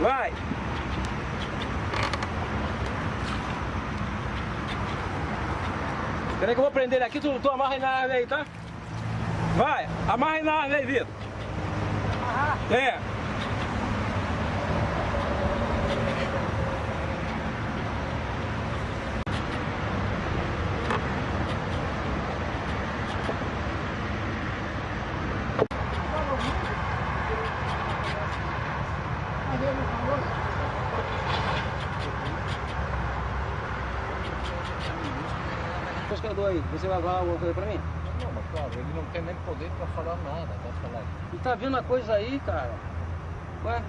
Vai. Espera aí que eu vou prender ele aqui, tu, tu amarra ele na árvore aí, tá? Vai, amarra ele na árvore aí, Vitor. É. Pescador aí, você vai falar alguma coisa pra mim? Não, mas claro, ele não tem nem poder pra falar nada, pra falar. E tá vendo a coisa aí, cara? Ué?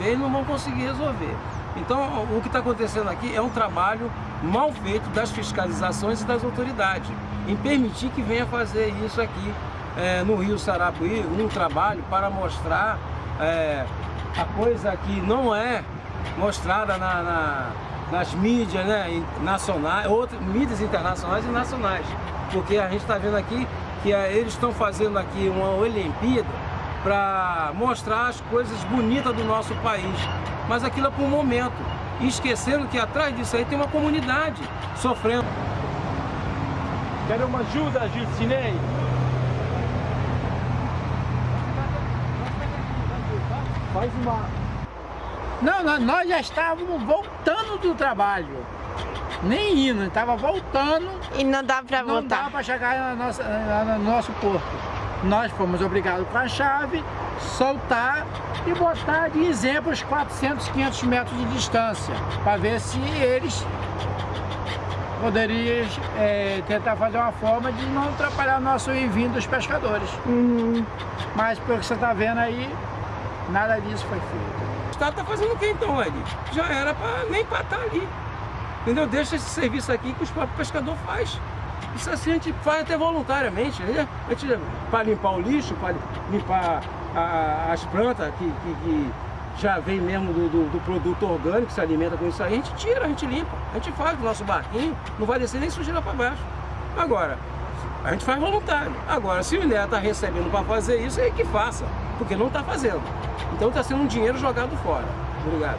E não vão conseguir resolver. Então, o que está acontecendo aqui é um trabalho mal feito das fiscalizações e das autoridades, em permitir que venha fazer isso aqui é, no Rio Sarapuí, um trabalho para mostrar é, a coisa que não é mostrada na, na, nas mídias né, nacionais, outras mídias internacionais e nacionais. Porque a gente está vendo aqui que é, eles estão fazendo aqui uma Olimpíada para mostrar as coisas bonitas do nosso país. Mas aquilo é por um momento. E esquecendo que atrás disso aí tem uma comunidade sofrendo. Quero uma ajuda, Gilcinei? Faz uma... Não, nós já estávamos voltando do trabalho. Nem indo, estava voltando. E não dá para voltar? Não dá para chegar no nosso, no nosso porto. Nós fomos obrigados com a chave, soltar e botar de exemplo os 400, 500 metros de distância, para ver se eles poderiam é, tentar fazer uma forma de não atrapalhar o nosso envio dos pescadores. Uhum. Mas pelo que você está vendo aí, nada disso foi feito. O Estado está fazendo o que então, Ed? Já era pra, nem para estar tá ali. Entendeu? Deixa esse serviço aqui que os próprios pescadores faz. Isso assim a gente faz até voluntariamente, né? Para limpar o lixo, para limpar a, as plantas que, que, que, já vem mesmo do, do, do, produto orgânico, se alimenta com isso aí, a gente tira, a gente limpa, a gente faz o nosso barquinho, não vai descer nem sujeira para baixo. Agora, a gente faz voluntário. Agora, se o INEA está recebendo para fazer isso, é que faça, porque não está fazendo. Então está sendo um dinheiro jogado fora. Obrigado.